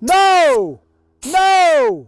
No! No!